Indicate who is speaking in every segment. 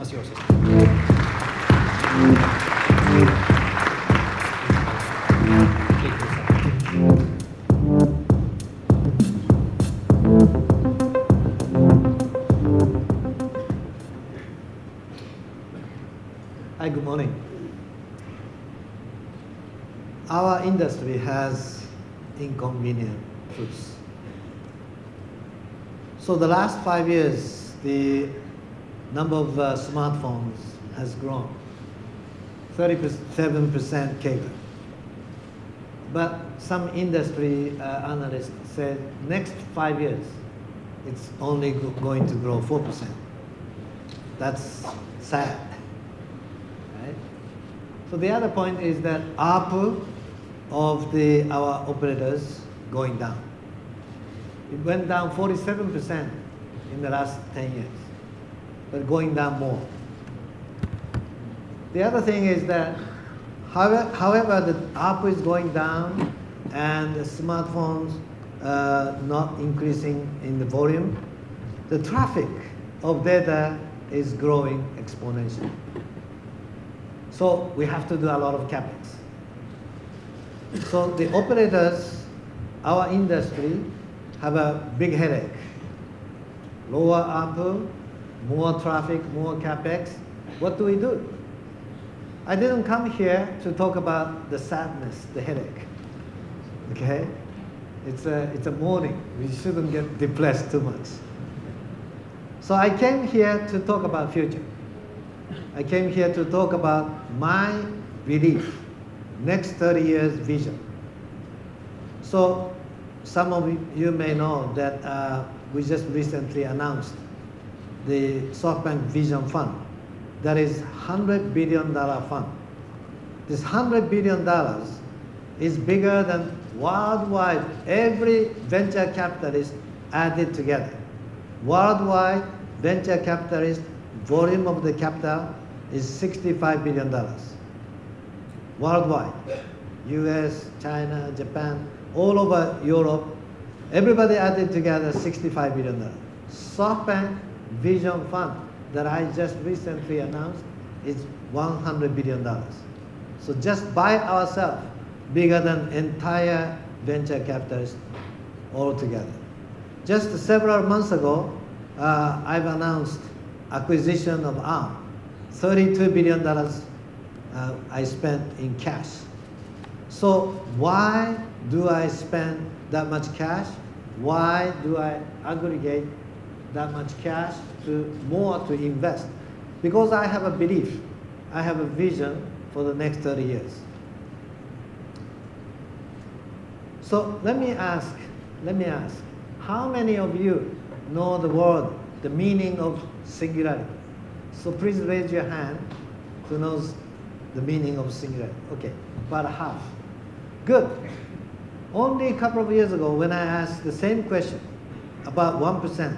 Speaker 1: That's yours.
Speaker 2: Hi, good morning. Our industry has inconvenient truths. So the last five years, the number of uh, smartphones has grown, 37% CAGR. But some industry uh, analysts said next five years, it's only going to grow 4%. That's sad right? So the other point is that ARPU of the, our operators going down. It went down 47% in the last 10 years, but going down more. The other thing is that however, however the ARPU is going down and the smartphones uh, not increasing in the volume, the traffic of data is growing exponentially. So we have to do a lot of capex. So the operators, our industry, have a big headache. Lower ARPU, more traffic, more capex. What do we do? I didn't come here to talk about the sadness, the headache. Okay? It's a, it's a morning. We shouldn't get depressed too much. So I came here to talk about future. I came here to talk about my belief, next 30 years vision. So some of you may know that uh, we just recently announced the SoftBank Vision Fund. That is $100 billion fund. This $100 billion is bigger than worldwide every venture capitalist added together. Worldwide venture capitalist volume of the capital is $65 billion. Worldwide. US, China, Japan, all over Europe, everybody added together $65 billion. SoftBank Vision Fund that I just recently announced is $100 billion. So just by ourselves, bigger than entire venture capitalists altogether. Just several months ago, uh, I've announced acquisition of ARM. $32 billion uh, I spent in cash. So why do I spend that much cash? Why do I aggregate that much cash to more to invest? Because I have a belief, I have a vision for the next 30 years. So let me ask, let me ask, how many of you know the word, the meaning of singularity? So please raise your hand who knows the meaning of singularity. Okay, about half. Good. Only a couple of years ago when I asked the same question, about 1%,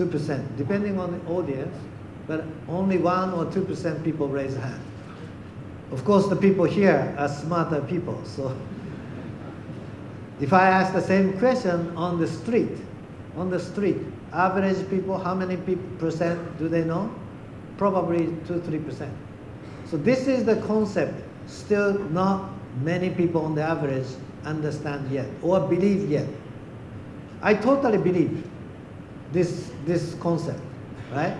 Speaker 2: 2%, depending on the audience, but only 1 or 2% people raise hand. Of course, the people here are smarter people, so if I ask the same question on the street, on the street, average people, how many people, percent do they know? Probably 2 3%. So this is the concept still not many people on the average understand yet or believe yet. I totally believe this, this concept, right?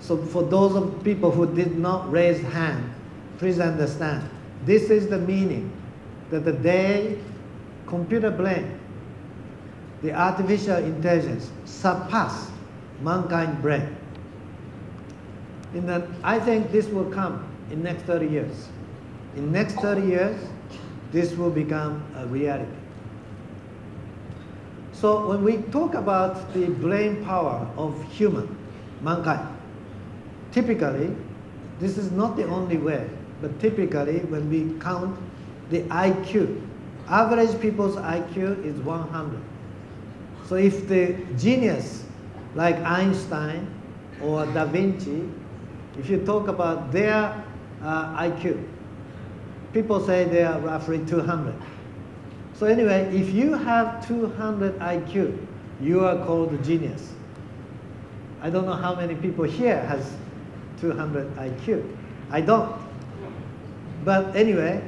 Speaker 2: So for those of people who did not raise hand, please understand, this is the meaning that the day computer brain, the artificial intelligence surpass mankind brain. In the, I think this will come in next 30 years. In next 30 years, this will become a reality. So when we talk about the brain power of human, mankind, typically, this is not the only way, but typically when we count the IQ, average people's IQ is 100. So if the genius like Einstein or Da Vinci, if you talk about their uh, IQ, people say they are roughly 200. So anyway, if you have 200 IQ, you are called genius. I don't know how many people here has 200 IQ. I don't. But anyway,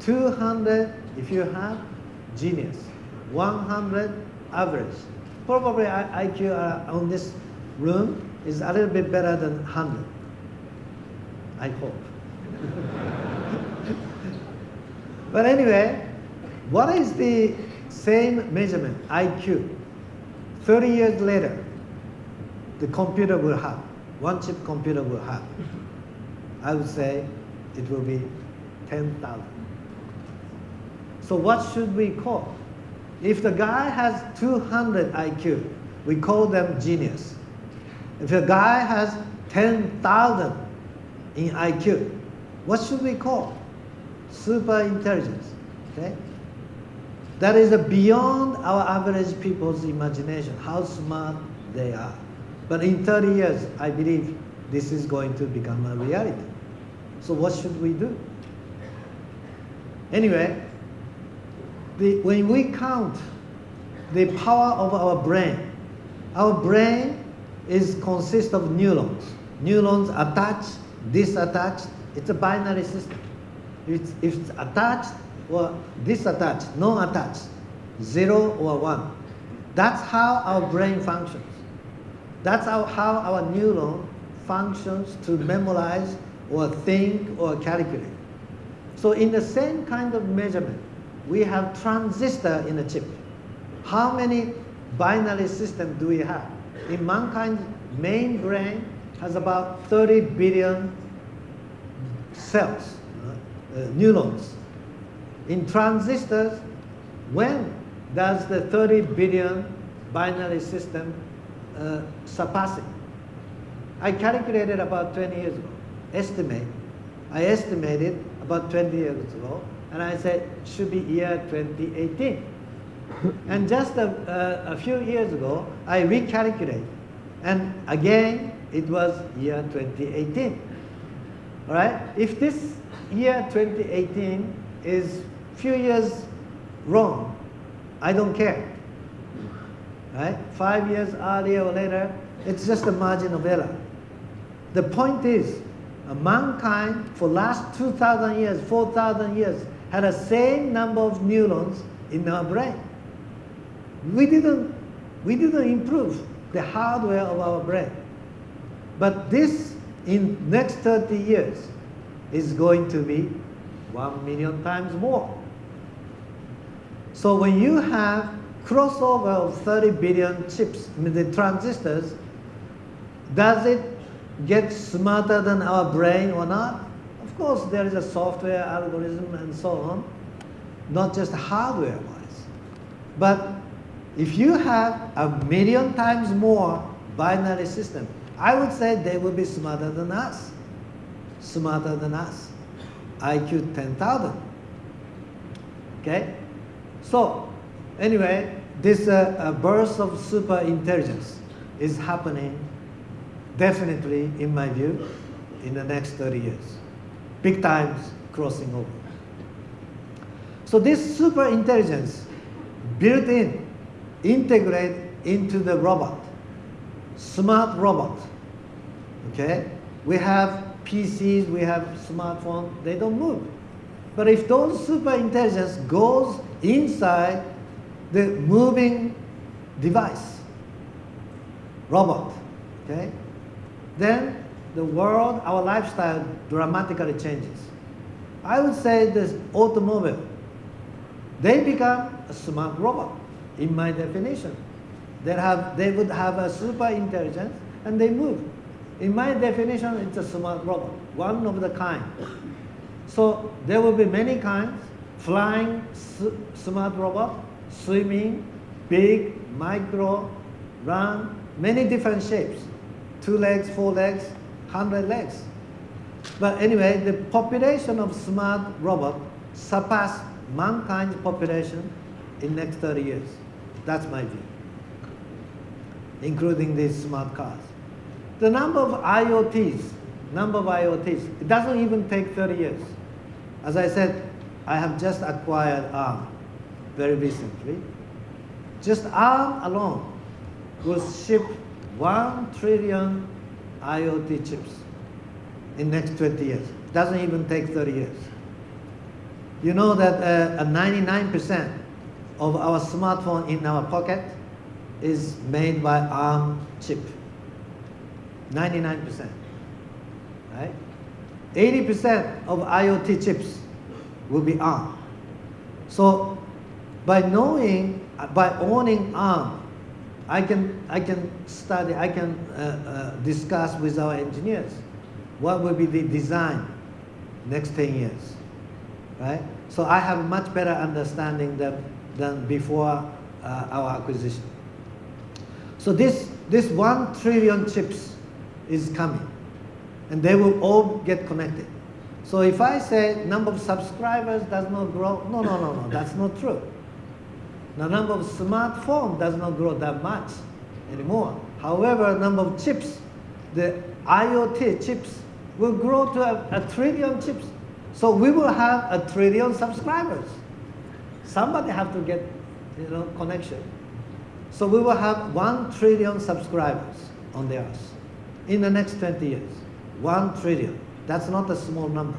Speaker 2: 200 if you have genius, 100 average. Probably IQ on this room is a little bit better than 100. I hope. but anyway, what is the same measurement, IQ? 30 years later, the computer will have, one chip computer will have. I would say it will be 10,000. So what should we call? If the guy has 200 IQ, we call them genius. If a guy has 10,000 in IQ, what should we call? Super intelligence. Okay? That is beyond our average people's imagination, how smart they are. But in 30 years, I believe this is going to become a reality. So what should we do? Anyway, the, when we count the power of our brain, our brain is consists of neurons. Neurons attached, disattached. It's a binary system. It's, if it's attached or disattached, non-attached, zero or one. That's how our brain functions. That's how, how our neuron functions to memorize or think or calculate. So in the same kind of measurement, we have transistor in a chip. How many binary systems do we have? In mankind's main brain has about 30 billion cells, uh, uh, neurons. In transistors, when does the 30 billion binary system uh, surpass it? I calculated about 20 years ago, estimate. I estimated about 20 years ago, and I said should be year 2018. and just a, a, a few years ago, I recalculated, and again it was year 2018. All right? If this year 2018 is few years wrong, I don't care. Right? Five years earlier or later, it's just a margin of error. The point is, mankind for last 2,000 years, 4,000 years, had the same number of neurons in our brain. We didn't, we didn't improve the hardware of our brain. But this, in next 30 years, is going to be 1 million times more. So when you have crossover of 30 billion chips, the transistors, does it get smarter than our brain or not? Of course, there is a software algorithm and so on, not just hardware-wise. But if you have a million times more binary system, I would say they will be smarter than us. Smarter than us. IQ 10,000. Okay? So, anyway, this uh, uh, burst of super intelligence is happening definitely, in my view, in the next 30 years. Big times crossing over. So this super intelligence built in, integrate into the robot, smart robot. Okay? We have PCs, we have smartphones, they don't move. But if those super intelligence goes inside the moving device, robot, okay? then the world, our lifestyle dramatically changes. I would say this automobile, they become a smart robot, in my definition. They, have, they would have a super intelligence and they move. In my definition, it's a smart robot, one of the kind. So there will be many kinds, flying smart robot, swimming, big, micro, run, many different shapes two legs, four legs, hundred legs. But anyway, the population of smart robot surpass mankind's population in next 30 years. That's my view, including these smart cars. The number of IoTs, number of IoTs, it doesn't even take 30 years. As I said, I have just acquired ARM very recently. Just ARM alone will ship 1 trillion IoT chips in next 20 years. Doesn't even take 30 years. You know that uh, 99% of our smartphone in our pocket is made by ARM chip. 99%. Right? 80% of IoT chips will be ARM. So by knowing, by owning ARM, I can, I can study, I can uh, uh, discuss with our engineers what will be the design next 10 years, right? So I have much better understanding than, than before uh, our acquisition. So this, this one trillion chips is coming and they will all get connected. So if I say number of subscribers does not grow, no, no, no, no, that's not true. The number of smartphones does not grow that much anymore. However, number of chips, the IoT chips will grow to a, a trillion chips. So we will have a trillion subscribers. Somebody have to get you know, connection. So we will have one trillion subscribers on the earth in the next 20 years. One trillion. That's not a small number.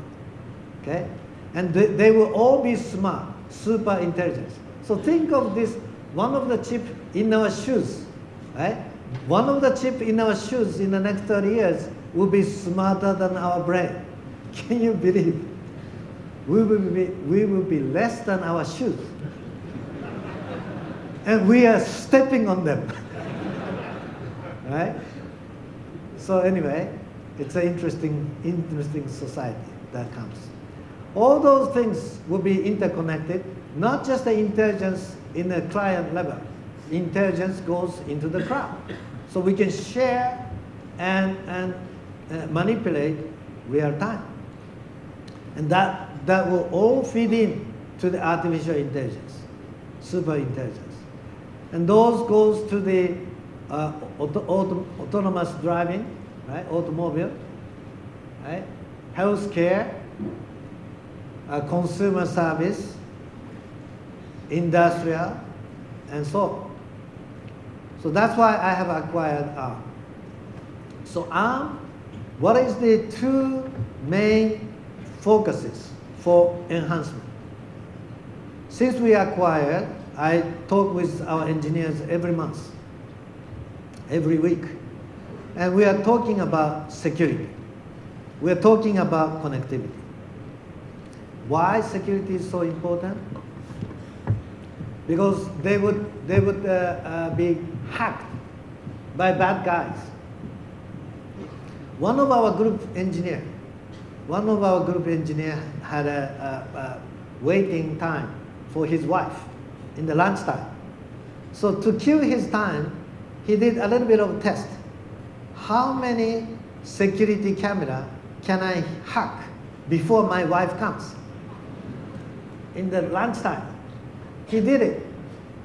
Speaker 2: Okay? And they, they will all be smart, super intelligent. So think of this, one of the chip in our shoes, right? One of the chip in our shoes in the next 30 years will be smarter than our brain. Can you believe? We will be, we will be less than our shoes. and we are stepping on them. right? So anyway, it's an interesting, interesting society that comes. All those things will be interconnected, not just the intelligence in the client level. Intelligence goes into the cloud. So we can share and, and uh, manipulate real time. And that, that will all feed in to the artificial intelligence, super intelligence. And those goes to the uh, auto, auto, autonomous driving, right? Automobile, right? Healthcare, uh, consumer service, industrial, and so on. So that's why I have acquired ARM. So ARM, what is the two main focuses for enhancement? Since we acquired, I talk with our engineers every month, every week. And we are talking about security. We are talking about connectivity. Why security is so important? Because they would, they would uh, uh, be hacked by bad guys. One of our group engineer, one of our group engineer had a, a, a waiting time for his wife in the lunchtime. So to kill his time, he did a little bit of test. How many security camera can I hack before my wife comes? In the lunchtime. He did it.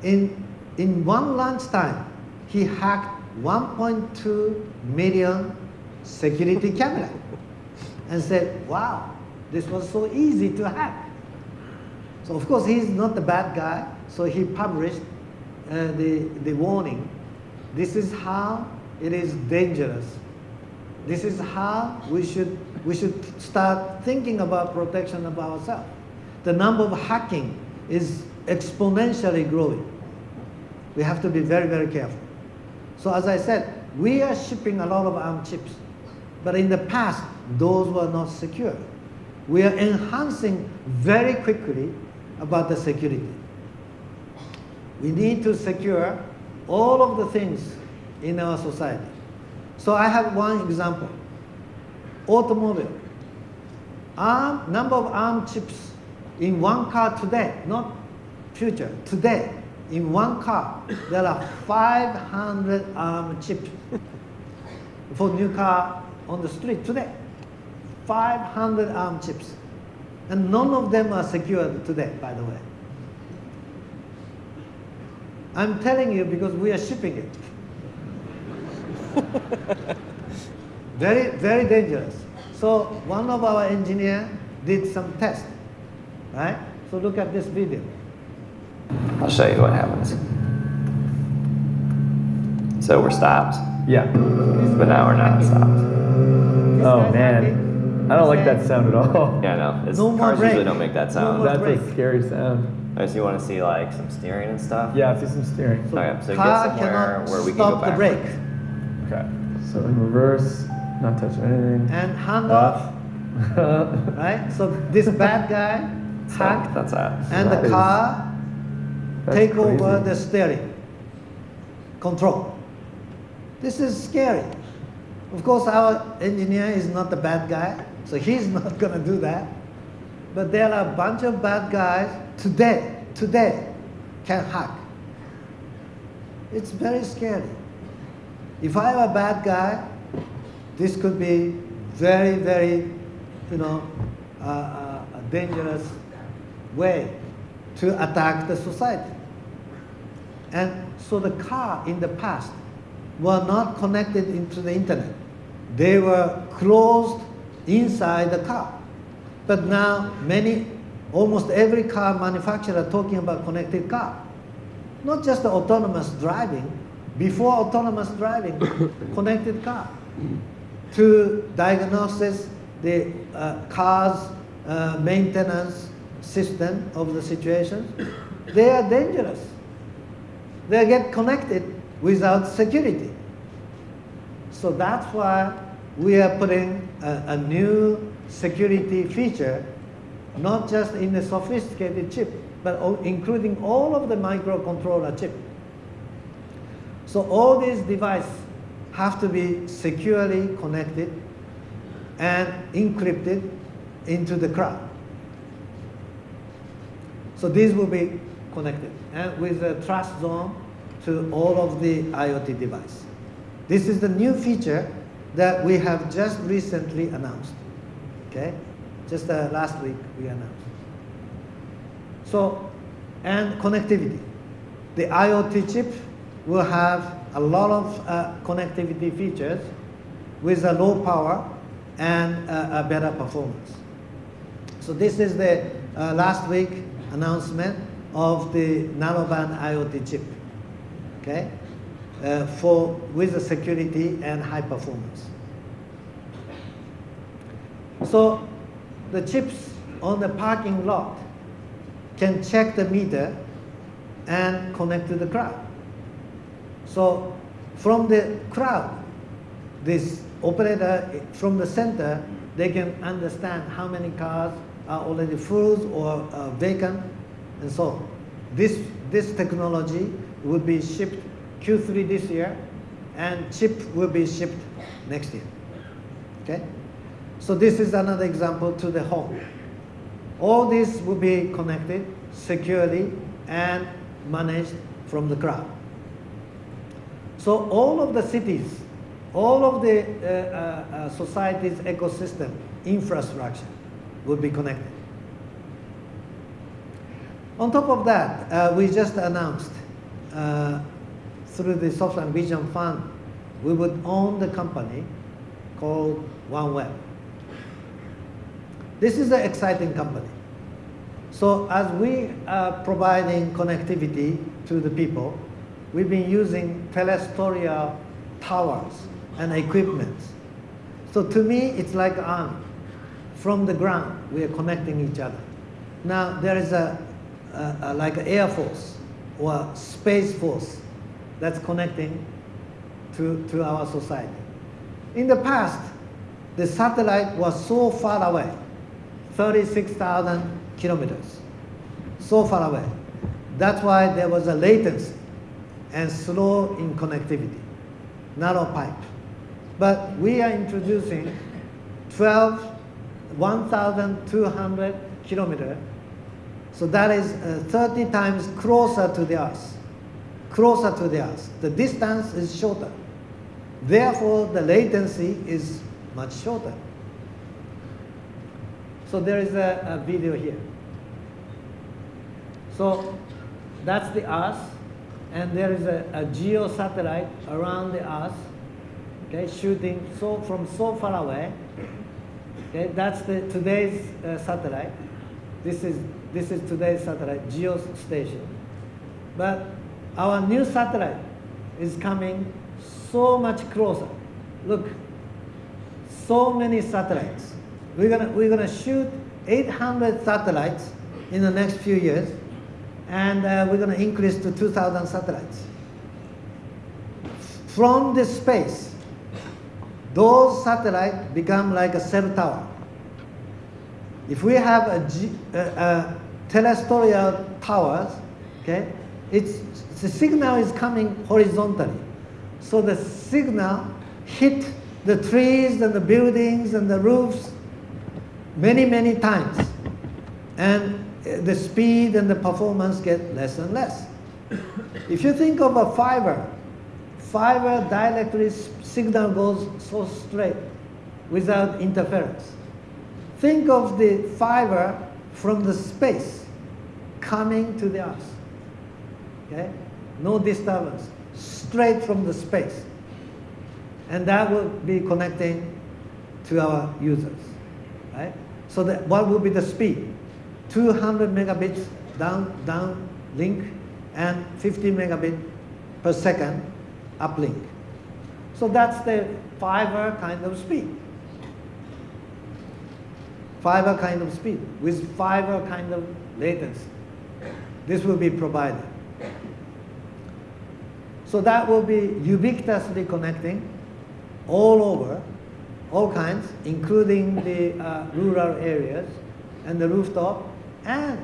Speaker 2: In, in one lunchtime, he hacked 1.2 million security camera and said, wow, this was so easy to hack. So of course he's not the bad guy, so he published uh, the, the warning. This is how it is dangerous. This is how we should, we should start thinking about protection of ourselves. The number of hacking is exponentially growing. We have to be very, very careful. So as I said, we are shipping a lot of ARM chips. But in the past, those were not secure. We are enhancing very quickly about the security. We need to secure all of the things in our society. So I have one example. Automobile. ARM, number of ARM chips in one car today, not future, today, in one car, there are 500 ARM chips for new car on the street today. 500 ARM chips. And none of them are secured today, by the way. I'm telling you because we are shipping it. very, very dangerous. So one of our engineer did some test, right? So look at this video.
Speaker 1: I'll show you what happens. So we're stopped,
Speaker 3: Yeah.
Speaker 1: but now we're not stopped.
Speaker 3: Oh man. I don't like that sound at all.
Speaker 1: Yeah, no. It's,
Speaker 2: No more
Speaker 1: cars usually
Speaker 2: brake.
Speaker 1: don't make that sound.
Speaker 2: more
Speaker 3: That's
Speaker 2: brake.
Speaker 3: a scary sound.
Speaker 1: Unless you want to see like some steering and stuff.
Speaker 3: Yeah, I see some steering.
Speaker 2: So
Speaker 1: Okay, so get
Speaker 2: car
Speaker 1: somewhere where we can
Speaker 2: stop
Speaker 1: go
Speaker 2: the brake.
Speaker 1: Backwards.
Speaker 3: Okay. So in reverse, not touching anything.
Speaker 2: And hand
Speaker 3: Off.
Speaker 2: off, right? So this bad guy
Speaker 1: So that's that.
Speaker 2: and
Speaker 3: That
Speaker 2: the
Speaker 3: is-
Speaker 2: car
Speaker 3: That's
Speaker 2: take over the steering control. This is scary. Of course, our engineer is not the bad guy, so he's not going to do that. But there are a bunch of bad guys today, today, can hack. It's very scary. If I'm a bad guy, this could be very, very, you know, uh, uh, a dangerous way to attack the society. And so the car in the past were not connected into the internet. They were closed inside the car. But now many, almost every car manufacturer talking about connected car. Not just the autonomous driving, before autonomous driving, connected car. To diagnosis the uh, car's uh, maintenance system of the situation, they are dangerous. They get connected without security. So that's why we are putting a, a new security feature, not just in the sophisticated chip, but including all of the microcontroller chip. So all these devices have to be securely connected and encrypted into the cloud. So these will be connected and with a trust zone to all of the IoT device. This is the new feature that we have just recently announced. Okay, just uh, last week we announced. So, and connectivity. The IoT chip will have a lot of uh, connectivity features with a low power and uh, a better performance. So this is the uh, last week announcement of the narrowband IoT chip, okay, uh, for with the security and high performance. So the chips on the parking lot can check the meter and connect to the crowd. So from the crowd, this operator from the center, they can understand how many cars are already full or uh, vacant and so on. This, this technology will be shipped Q3 this year and chip will be shipped next year. Okay? So this is another example to the home. All this will be connected securely and managed from the cloud. So all of the cities, all of the uh, uh, uh, society's ecosystem infrastructure will be connected. On top of that, uh, we just announced uh, through the SoftBank Vision Fund, we would own the company called OneWeb. This is an exciting company. So as we are providing connectivity to the people, we've been using terrestrial towers and equipment. So to me, it's like an arm. From the ground, we are connecting each other. Now there is a, a, a like an air force or space force that's connecting to, to our society. In the past, the satellite was so far away, 36,000 kilometers, so far away. That's why there was a latency and slow in connectivity, narrow pipe. But we are introducing 12, 1,200 kilometer. So that is uh, 30 times closer to the Earth, closer to the Earth. The distance is shorter. Therefore, the latency is much shorter. So there is a, a video here. So that's the Earth, and there is a, a geo satellite around the Earth, okay, shooting so from so far away. Okay, that's the today's uh, satellite. This is this is today's satellite, geostation. But our new satellite is coming so much closer. Look, so many satellites We're gonna, we're gonna shoot 800 satellites in the next few years, and uh, we're gonna increase to 2,000 satellites. From the space, those satellites become like a cell tower. If we have a, uh, towers, okay, it's, the signal is coming horizontally. So the signal hit the trees and the buildings and the roofs many, many times. And Eh, the speed and the performance get less and less. If you think of a fiber, fiber directly signal goes so straight without interference. Think of the fiber from the space coming to the earth. Okay? No disturbance, straight from the space. And that will be connecting to our users. Right? So that what will be the speed? 200 megabits down down link and 50 megabit per second uplink. So that's the fiber kind of speed. Fiber kind of speed with fiber kind of latency. This will be provided. So that will be ubiquitously connecting all over, all kinds, including the uh, rural areas and the rooftop, and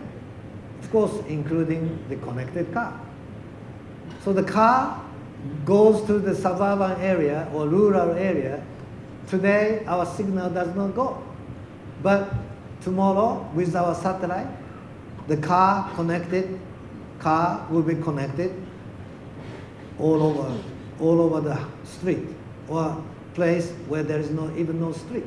Speaker 2: of course, including the connected car. So the car goes to the suburban area or rural area. Today, our signal does not go. But tomorrow, with our satellite, the car connected, car will be connected all over, all over the street or place where there is no, even no street.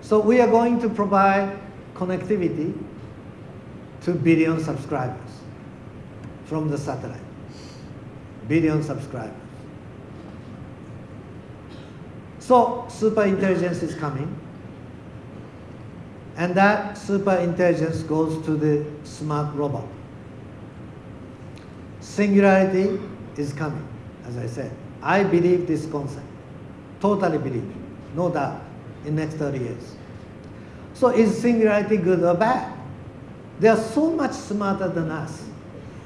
Speaker 2: So we are going to provide connectivity to billion subscribers from the satellite. Billion subscribers. So super intelligence is coming. And that super intelligence goes to the smart robot. Singularity is coming, as I said. I believe this concept. Totally believe, no doubt, in next 30 years. So is singularity good or bad? They are so much smarter than us,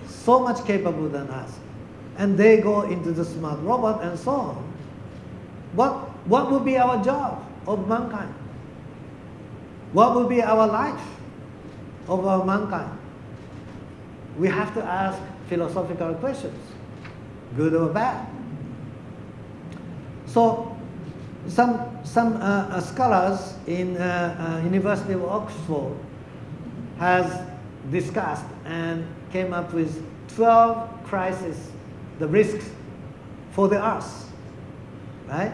Speaker 2: so much capable than us. And they go into the smart robot and so on. What, what will be our job of mankind? What will be our life of our mankind? We have to ask philosophical questions, good or bad. So some, some uh, uh, scholars in uh, uh, University of Oxford has discussed and came up with 12 crises, the risks for the earth, right?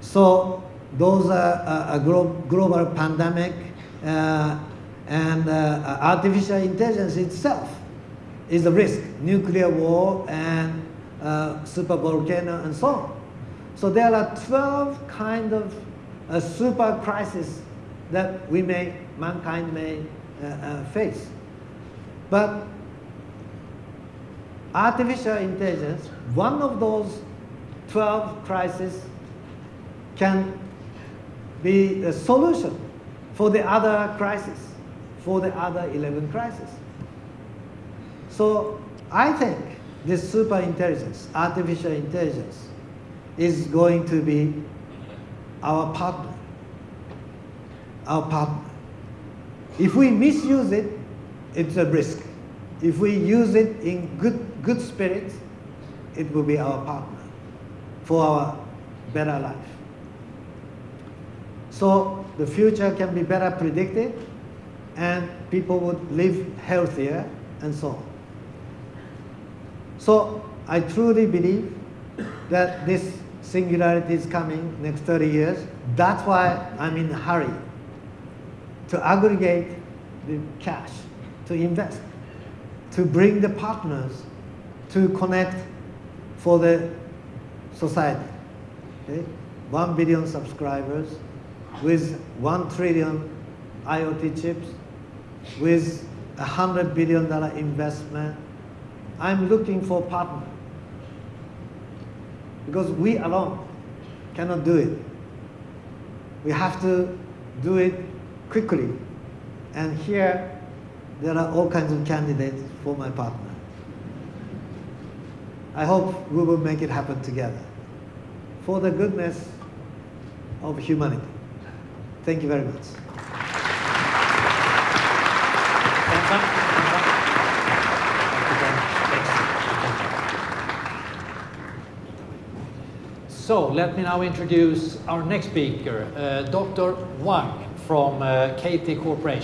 Speaker 2: So those are uh, a glo global pandemic uh, and artificial intelligence itself is a risk, nuclear war and super volcano and so on. So there are 12 kind of uh, super crises that we may, mankind may uh, uh, face. But artificial intelligence, one of those 12 crises can be a solution for the other crisis, for the other 11 crises. So I think this super intelligence, artificial intelligence, is going to be our partner. Our partner. If we misuse it, it's a risk. If we use it in good, good spirit, it will be our partner for our better life. So the future can be better predicted and people would live healthier and so on. So I truly believe that this singularity is coming next 30 years. That's why I'm in a hurry to aggregate the cash, to invest, to bring the partners to connect for the society. Okay? One billion subscribers with one trillion IoT chips, with a hundred billion dollar investment. I'm looking for partners because we alone cannot do it. we have to do it quickly. And here, there are all kinds of candidates for my partner. I hope we will make it happen together for the goodness of humanity. Thank you very much.
Speaker 4: So let me now introduce our next speaker, uh, Dr. Hwang from uh, KT Corporation.